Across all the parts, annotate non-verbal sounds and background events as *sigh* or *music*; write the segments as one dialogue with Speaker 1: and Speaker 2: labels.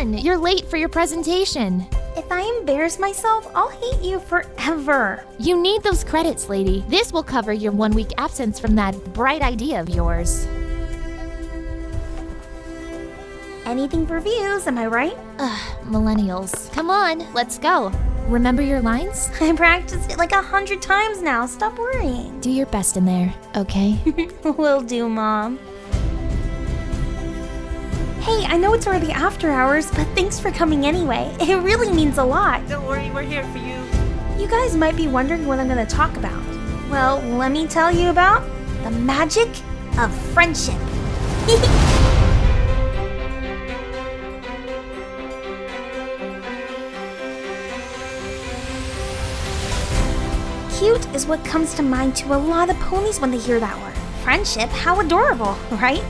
Speaker 1: on! You're late for your presentation.
Speaker 2: If I embarrass myself, I'll hate you forever.
Speaker 1: You need those credits, lady. This will cover your one week absence from that bright idea of yours.
Speaker 2: Anything for views, am I right?
Speaker 1: Ugh, millennials. Come on, let's go. Remember your lines? *laughs*
Speaker 2: I practiced it like a hundred times now. Stop worrying.
Speaker 1: Do your best in there, okay? *laughs*
Speaker 2: Will do, Mom. Hey, I know it's already after hours, but thanks for coming anyway. *laughs* It really means a lot.
Speaker 3: Don't worry, we're here for you.
Speaker 2: You guys might be wondering what I'm going to talk about. Well, let me tell you about the magic of friendship. *laughs* Cute is what comes to mind to a lot of ponies when they hear that word. Friendship, how adorable, *laughs* right?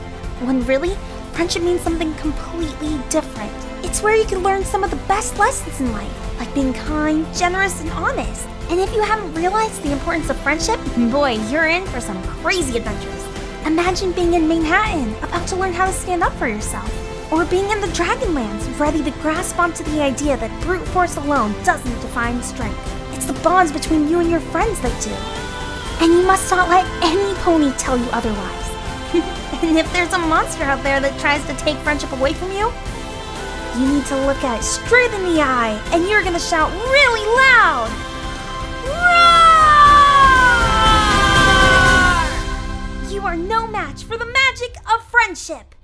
Speaker 2: When really, friendship means something completely different. It's where you can learn some of the best lessons in life, like being kind, generous, and honest. And if you haven't realized the importance of friendship, boy, you're in for some crazy adventures. Imagine being in Manehattan, about to learn how to stand up for yourself. Or being in the Dragonlands, ready to grasp onto the idea that brute force alone doesn't define strength. It's the bonds between you and your friends that do. And you must not let any pony tell you otherwise. *laughs* And if there's a monster out there that tries to take friendship away from you, you need to look at it straight in the eye, and you're gonna shout really loud. Roar! You are no match for the magic of friendship.